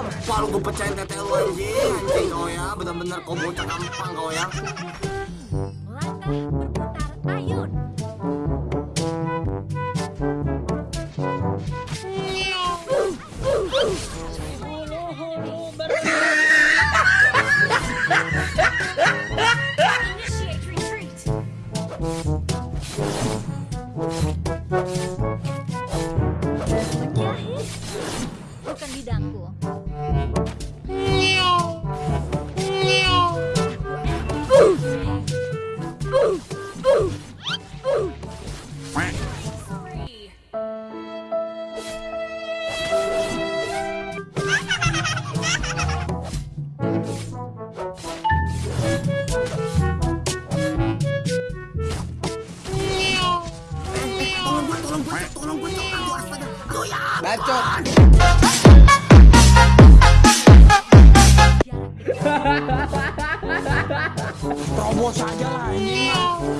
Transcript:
Gampang lu gue pecahin tete lu anjing Anjing kau ya Bener-bener kau bocah gampang kau ya ayun. Bukan bidangku. Bacot! Terobos aja lah anjing